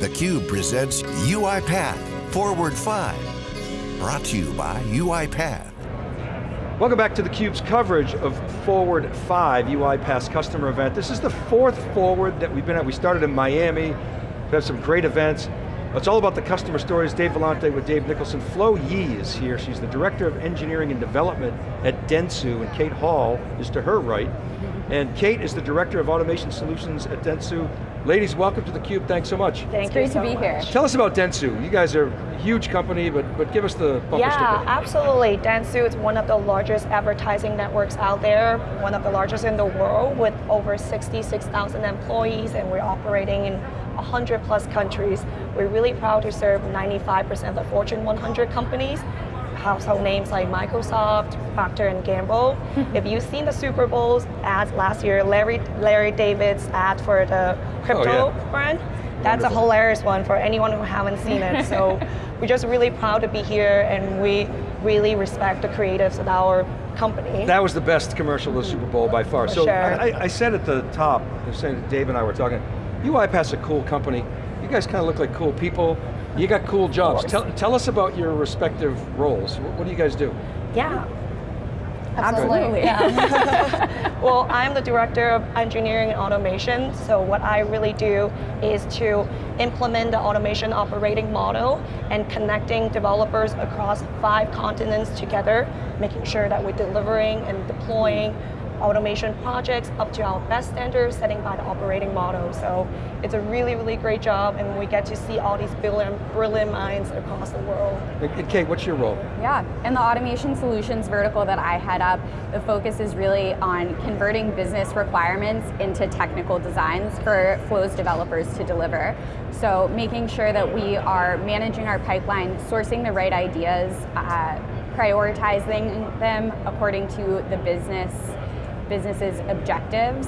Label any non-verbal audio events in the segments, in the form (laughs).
theCUBE presents UiPath Forward 5. Brought to you by UiPath. Welcome back to theCUBE's coverage of Forward 5, UiPath's customer event. This is the fourth Forward that we've been at. We started in Miami, we have some great events. It's all about the customer stories. Dave Vellante with Dave Nicholson. Flo Yi is here. She's the Director of Engineering and Development at Dentsu, and Kate Hall is to her right. And Kate is the Director of Automation Solutions at Dentsu. Ladies, welcome to theCUBE, thanks so much. Thank it's great so to be much. here. Tell us about Dentsu. You guys are a huge company, but, but give us the bumper Yeah, sticker. absolutely. Dentsu is one of the largest advertising networks out there, one of the largest in the world with over 66,000 employees and we're operating in 100 plus countries. We're really proud to serve 95% of the Fortune 100 companies, household names like Microsoft, Procter and Gamble. (laughs) if you've seen the Super Bowl's ads last year, Larry, Larry David's ad for the oh, crypto yeah. brand, that's a hilarious one for anyone who haven't seen it. So (laughs) we're just really proud to be here and we really respect the creatives at our company. That was the best commercial of the Super Bowl by far. For so sure. I, I- I said at the top, I saying Dave and I were talking, UiPath's a cool company. You guys kind of look like cool people. You got cool jobs. Tell, tell us about your respective roles. What, what do you guys do? yeah. Absolutely. Yeah. (laughs) (laughs) well, I'm the director of engineering and automation. So what I really do is to implement the automation operating model and connecting developers across five continents together, making sure that we're delivering and deploying automation projects up to our best standards setting by the operating model. So it's a really, really great job and we get to see all these brilliant, brilliant minds across the world. And, and Kate, what's your role? Yeah, in the automation solutions vertical that I head up, the focus is really on converting business requirements into technical designs for Flo's developers to deliver. So making sure that we are managing our pipeline, sourcing the right ideas, uh, prioritizing them according to the business business's objectives,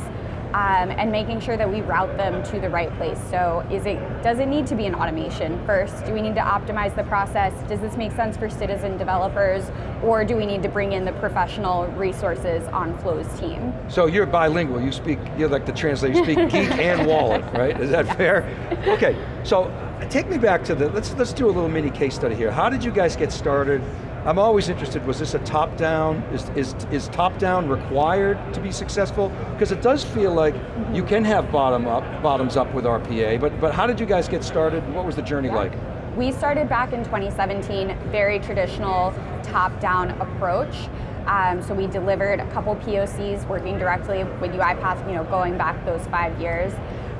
um, and making sure that we route them to the right place. So is it, does it need to be an automation first? Do we need to optimize the process? Does this make sense for citizen developers? Or do we need to bring in the professional resources on Flo's team? So you're bilingual. You speak, you're like the translator. You speak geek (laughs) and wallet, right? Is that fair? Okay. So take me back to the. Let's let's do a little mini case study here. How did you guys get started? I'm always interested. Was this a top down? Is is is top down required to be successful? Because it does feel like you can have bottom up, bottoms up with RPA. But but how did you guys get started? What was the journey like? We started back in 2017, very traditional top-down approach. Um, so we delivered a couple POCs working directly with UiPath, you know, going back those five years.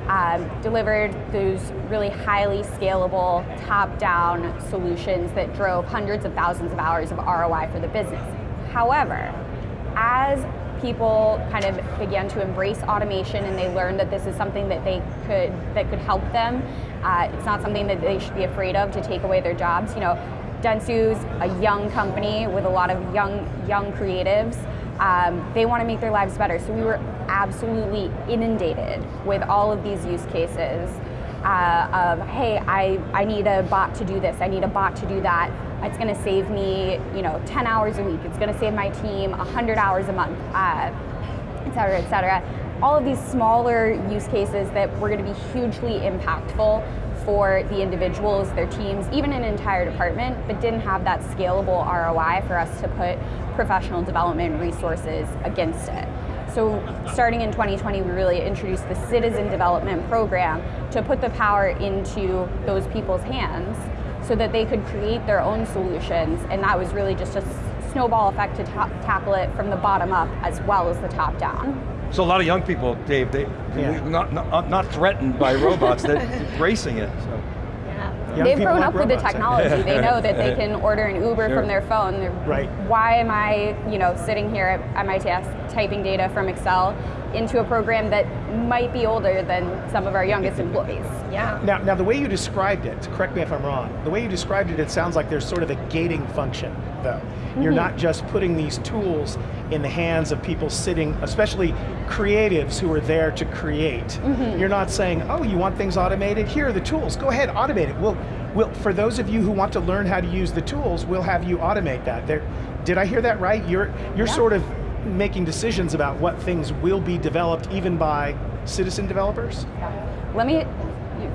Um, delivered those really highly scalable, top-down solutions that drove hundreds of thousands of hours of ROI for the business. However, as people kind of began to embrace automation and they learned that this is something that they could that could help them. Uh, it's not something that they should be afraid of to take away their jobs. You know, Dentsu's a young company with a lot of young young creatives. Um, they want to make their lives better, so we were absolutely inundated with all of these use cases uh, of, hey, I, I need a bot to do this, I need a bot to do that. It's going to save me, you know, 10 hours a week. It's going to save my team 100 hours a month, uh, et cetera, et cetera. All of these smaller use cases that were going to be hugely impactful for the individuals, their teams, even an entire department, but didn't have that scalable ROI for us to put professional development resources against it. So starting in 2020, we really introduced the Citizen Development Program to put the power into those people's hands so that they could create their own solutions, and that was really just a snowball effect to ta tackle it from the bottom up as well as the top down. So a lot of young people, Dave, they Yeah. not, not not threatened by robots, they're (laughs) embracing it. So. Young They've grown up with the technology. They know that they (laughs) can order an Uber Sure. from their phone. They're, Right. Why am I, you know, sitting here at, at my desk typing data from Excel into a program that might be older than some of our youngest (laughs) employees? Yeah. Now, now the way you described it, correct me if I'm wrong, the way you described it, it sounds like there's sort of a gating function, though. You're mm-hmm. not just putting these tools in the hands of people sitting, especially creatives who are there to create. Mm-hmm. You're not saying, oh, you want things automated? Here are the tools, go ahead, automate it. We'll, we'll, for those of you who want to learn how to use the tools, we'll have you automate that. There, did I hear that right? You're, you're Yeah. sort of making decisions about what things will be developed even by citizen developers? Let me,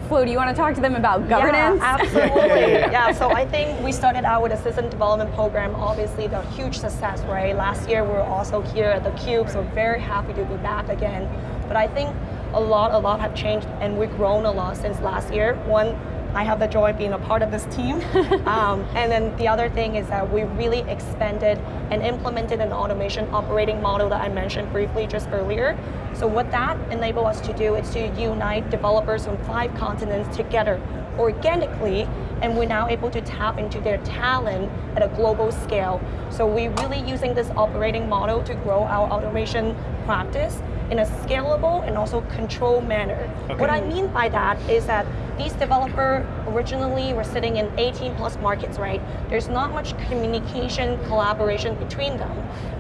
Flo, do you want to talk to them about governance? Yeah, absolutely. Yeah, yeah, yeah, yeah. so I think we started out with a citizen development program, obviously the huge success, right? Last year we were also here at the Cube, so very happy to be back again. But I think a lot, a lot have changed and we've grown a lot since last year. One, I have the joy of being a part of this team. (laughs) um, and then the other thing is that we really expanded and implemented an automation operating model that I mentioned briefly just earlier. So what that enabled us to do is to unite developers from five continents together organically, and we're now able to tap into their talent at a global scale. So we're really using this operating model to grow our automation practice in a scalable and also controlled manner. Okay. What I mean by that is that these developers originally were sitting in 18 plus markets, right? There's not much communication, collaboration between them.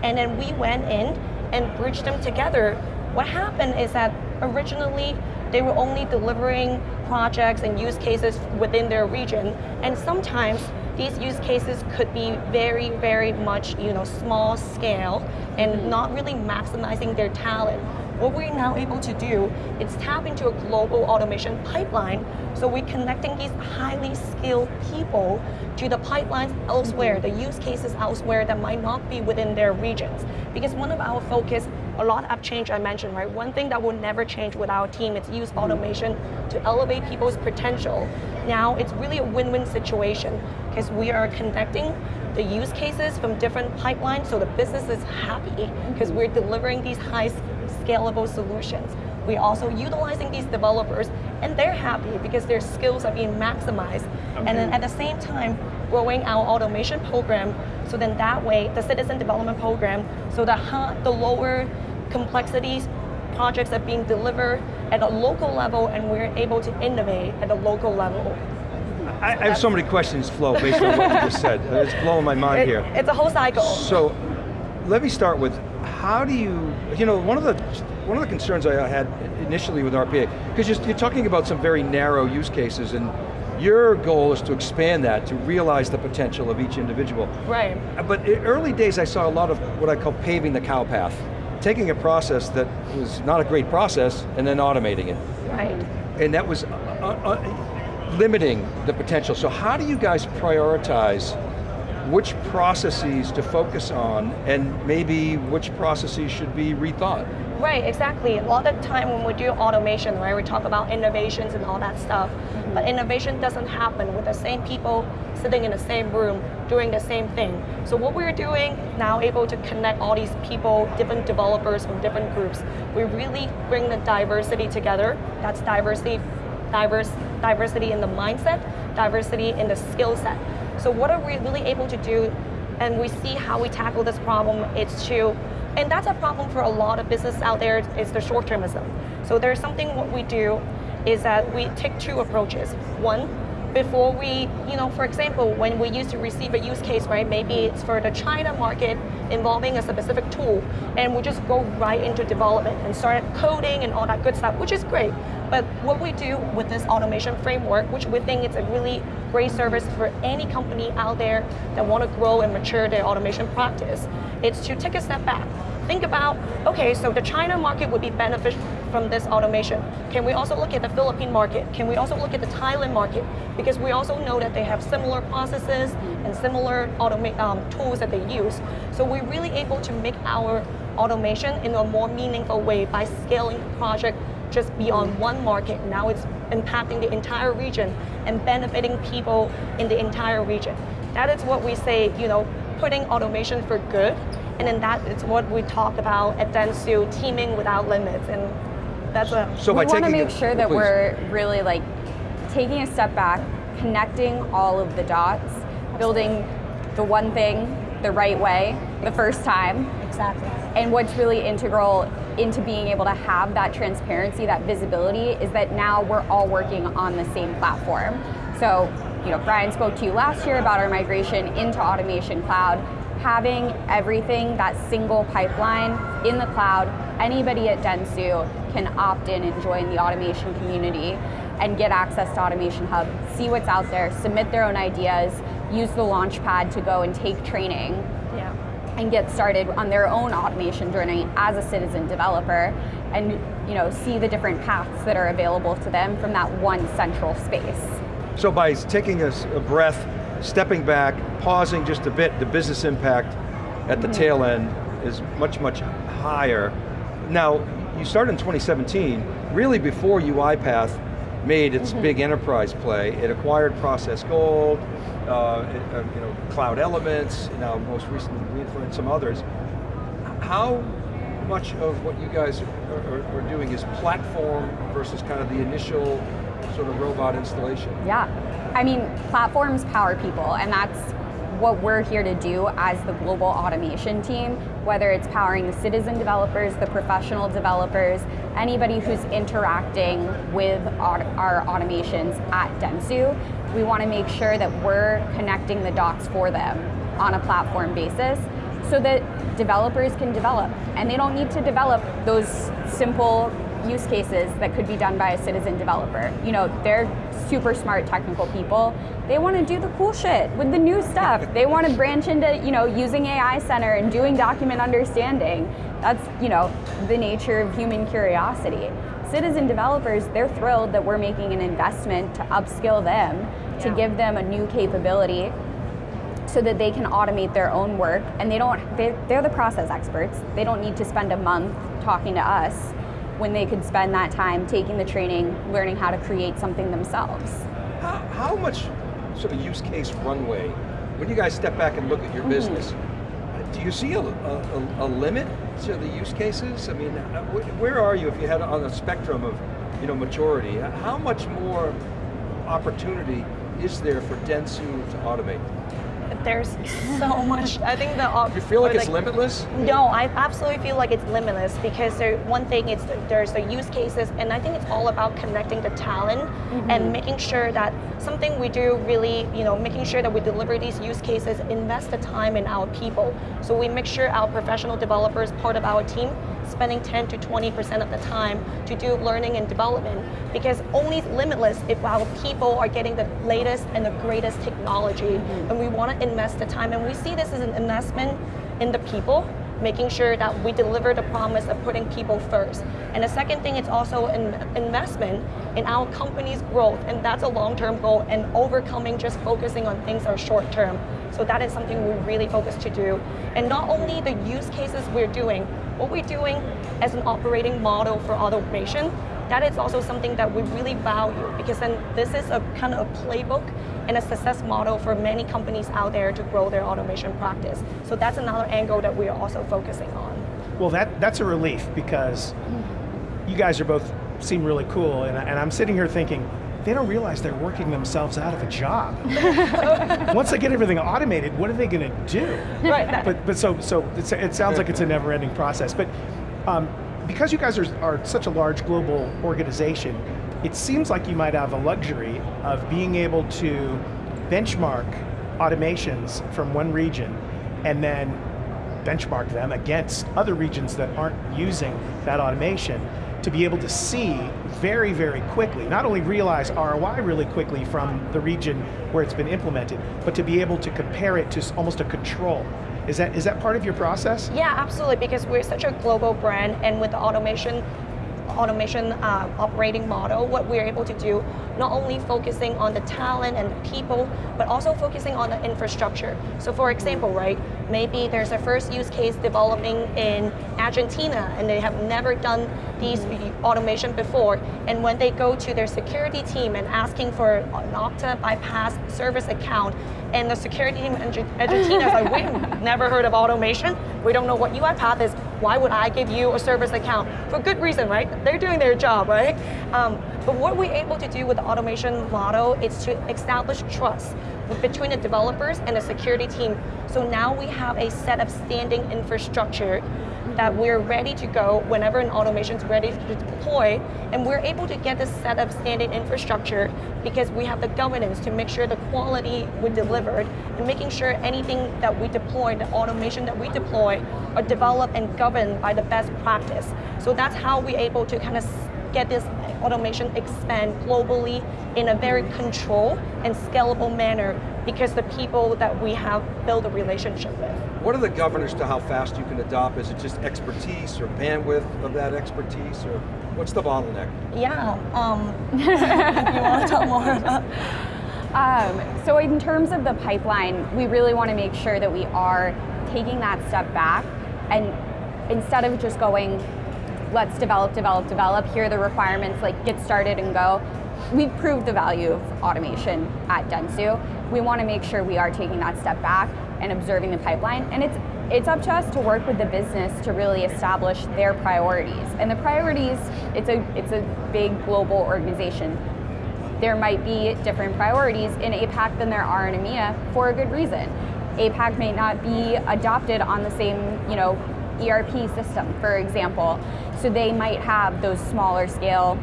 And then we went in and bridged them together. What happened is that originally they were only delivering projects and use cases within their region. And sometimes these use cases could be very, very much you know, small scale and mm-hmm. not really maximizing their talent. What we're now able to do is tap into a global automation pipeline. So we're connecting these highly skilled people to the pipelines elsewhere, the use cases elsewhere that might not be within their regions. Because one of our focus, a lot have changed, I mentioned, right? One thing that will never change with our team is use automation to elevate people's potential. Now it's really a win-win situation because we are connecting the use cases from different pipelines so the business is happy because we're delivering these high scalable solutions. We're also utilizing these developers and they're happy because their skills are being maximized. And then at the same time, growing our automation program so then that way, the citizen development program, so the, the lower complexities projects are being delivered at a local level and we're able to innovate at a local level. I, I have so many questions, Flo, based on what you just said. It's blowing my mind It- here. it's a whole cycle. So, let me start with how do you, you know, one of the one of the concerns I had initially with RPA, because you're, you're talking about some very narrow use cases, and your goal is to expand that to realize the potential of each individual. Right. Uh, But in early days, I saw a lot of what I call paving the cow path, taking a process that was not a great process and then automating it Right. and that was uh, uh, limiting the potential. So how do you guys prioritize which processes to focus on and maybe which processes should be rethought? Right, exactly. A lot of the time when we do automation, right, we talk about innovations and all that stuff, but mm-hmm. innovation doesn't happen with the same people sitting in the same room doing the same thing. So what we're doing now, able to connect all these people, different developers from different groups, we really bring the diversity together. That's diversity, diverse, diversity in the mindset, diversity in the skill set. So what are we really able to do and we see how we tackle this problem, it's to, and that's a problem for a lot of business out there, is the short-termism. So there's something what we do is that we take two approaches. One, before we, you know, for example, when we used to receive a use case, right, maybe it's for the China market involving a specific tool, and we just go right into development and start coding and all that good stuff, which is great. But what we do with this automation framework, which we think it's a really great service for any company out there that want to grow and mature their automation practice, it's to take a step back. Think about, okay, so the China market would be beneficial from this automation. Can we also look at the Philippine market? Can we also look at the Thailand market? Because we also know that they have similar processes and similar automa- um, tools that they use. So we're really able to make our automation in a more meaningful way by scaling the project just beyond one market. Now it's impacting the entire region and benefiting people in the entire region. That is what we say, you know, putting automation for good. And then that is what we talk about at Dentsu, teaming without limits. And that's what So we want to make the- sure that please. we're really like taking a step back, connecting all of the dots, building the one thing the right way the first time, exactly. and what's really integral into being able to have that transparency, that visibility, is that now we're all working on the same platform. So, you know, Brian spoke to you last year about our migration into Automation Cloud. Having everything, that single pipeline in the cloud, anybody at Dentsu can opt in and join the automation community and get access to Automation Hub, see what's out there, submit their own ideas, use the Launchpad to go and take training. And get started on their own automation journey as a citizen developer. and you know, see the different paths that are available to them from that one central space. So by taking a, a breath, stepping back, pausing just a bit, the business impact at the mm -hmm. tail end is much, much higher. Now, you started in 2017, really before UiPath made its mm -hmm. big enterprise play. It acquired Process Gold, uh, it, uh, you know, Cloud Elements, now most recently Greenfluence, some others. How much of what you guys are, are, are, doing is platform versus kind of the initial sort of robot installation? Yeah, I mean, platforms power people, and that's what we're here to do as the global automation team, whether it's powering the citizen developers, the professional developers, anybody who's interacting with our automations at Dentsu, we want to make sure that we're connecting the dots for them on a platform basis so that developers can develop. And they don't need to develop those simple use cases that could be done by a citizen developer. You know, they're super smart technical people. They want to do the cool shit with the new stuff. (laughs) they want to branch into, you know, using AI Center and doing document understanding. That's, you know, the nature of human curiosity. Citizen developers, they're thrilled that we're making an investment to upskill them, yeah. to give them a new capability so that they can automate their own work and they don't they, they're the process experts they don't need to spend a month talking to us when they could spend that time taking the training, learning how to create something themselves. How, how much sort of use case runway, when you guys step back and look at your mm -hmm. business, do you see a, a, a, limit to the use cases? I mean, uh, where are you if you had on a spectrum of you know, maturity? How much more opportunity is there for Dentsu to automate? There's so (laughs) much. I think the you feel like it's limitless. No, I absolutely feel like it's limitless because there, one thing it's there's the use cases, and I think it's all about connecting the talent mm -hmm. and making sure that something we do really, you know, making sure that we deliver these use cases, invest the time in our people, so we make sure our professional developers part of our team spending 10 to 20% of the time to do learning and development because only limitless if our people are getting the latest and the greatest technology mm -hmm. and we want to invest the time and we see this as an investment in the people making sure that we deliver the promise of putting people first. And the second thing is also an investment in our company's growth, and that's a long-term goal, and overcoming just focusing on things that are short-term. So that is something we really focus to do. And not only the use cases we're doing, what we're doing as an operating model for automation, that is also something that we really value because then this is a kind of a playbook and a success model for many companies out there to grow their automation practice. So that's another angle that we are also focusing on. Well, that, that's a relief because you guys are both seem really cool and, and I'm sitting here thinking, they don't realize they're working themselves out of a job. (laughs) Once they get everything automated, what are they going to do? Right. But, but so, so it sounds like it's a never ending process. But um, because you guys are, are such a large global organization, it seems like you might have a luxury of being able to benchmark automations from one region and then benchmark them against other regions that aren't using that automation to be able to see very, very quickly, not only realize ROI really quickly from the region where it's been implemented, but to be able to compare it to almost a control. Is that, is that part of your process? Yeah, absolutely, because we're such a global brand and with the automation, automation uh, operating model, what we're able to do, not only focusing on the talent and the people, but also focusing on the infrastructure. So for example, right, maybe there's a first use case developing in Argentina and they have never done these automation before. And when they go to their security team and asking for an Okta bypass service account, and the security team in Argentina is like, we've (laughs) never heard of automation. We don't know what UiPath is. Why would I give you a service account? For good reason, right? They're doing their job, right? Um, but what we're able to do with the automation model is to establish trust between the developers and the security team. So now we have a set of standing infrastructure that we're ready to go whenever an automation is ready to deploy, and we're able to get this set of standing infrastructure because we have the governance to make sure the quality we delivered and making sure anything that we deploy, the automation that we deploy, are developed and governed by the best practice. So that's how we're able to kind of get this automation expand globally in a very controlled and scalable manner because the people that we have built a relationship with. What are the governors to how fast you can adopt? Is it just expertise or bandwidth of that expertise, or what's the bottleneck? Yeah, um, you want to talk more about? (laughs) Um, so in terms of the pipeline, we really want to make sure that we are taking that step back and instead of just going, let's develop, develop, develop, here are the requirements, like get started and go, we've proved the value of automation at Dentsu. We want to make sure we are taking that step back and observing the pipeline. And it's it's up to us to work with the business to really establish their priorities. And the priorities, it's a it's a big global organization. There might be different priorities in APAC than there are in EMEA for a good reason. APAC may not be adopted on the same, you know, ERP system, for example. So they might have those smaller scale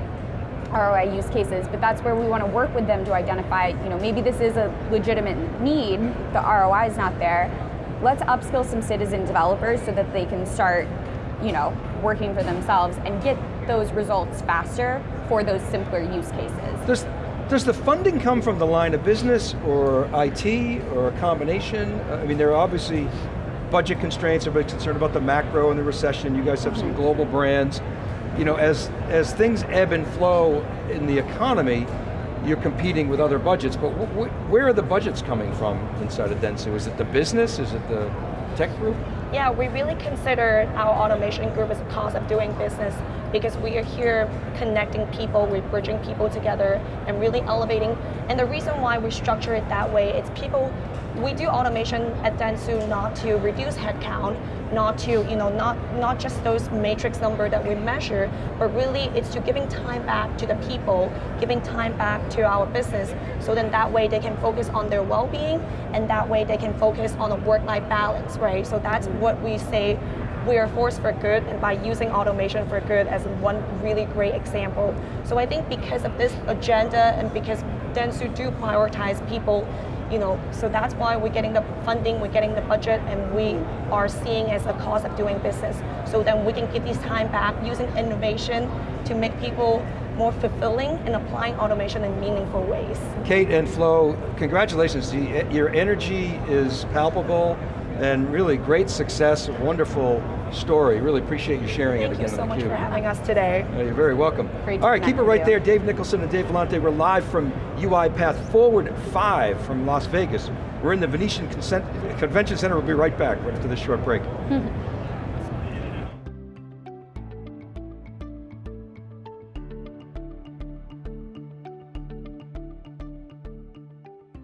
ROI use cases, but that's where we want to work with them to identify, you know, maybe this is a legitimate need, the ROI is not there. Let's upskill some citizen developers so that they can start, you know, working for themselves and get those results faster for those simpler use cases. Does, does the funding come from the line of business or IT or a combination? I mean, there are obviously budget constraints, everybody's concerned about the macro and the recession, you guys have some global brands. You know, as, as things ebb and flow in the economy, you're competing with other budgets, but wh wh where are the budgets coming from inside of Dentsu? Is it the business, is it the tech group? Yeah, we really consider our automation group as a cause of doing business because we are here connecting people, we're bridging people together and really elevating. And the reason why we structure it that way, it's people, we do automation at Dentsu not to reduce headcount, not to, you know, not, not just those matrix number that we measure, but really it's to giving time back to the people, giving time back to our business, so then that way they can focus on their well-being, and that way they can focus on a work-life balance, right? So that's mm-hmm. what we say we are force for good and by using automation for good as one really great example. So I think because of this agenda and because Dentsu do prioritize people, you know, so that's why we're getting the funding, we're getting the budget, and we are seeing as a cost of doing business. So then we can give this time back using innovation to make people more fulfilling and applying automation in meaningful ways. Kate and Flo, congratulations. Your energy is palpable and really great success, wonderful story. Really appreciate you sharing Thank it again Thank you so much Cube. for having us today. You're very welcome. Great All right, keep it right there. Dave Nicholson and Dave Vellante. We're live from UiPath Forward 5 from Las Vegas. We're in the Venetian Consent Convention Center. We'll be right back after this short break. (laughs)